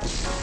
Bye.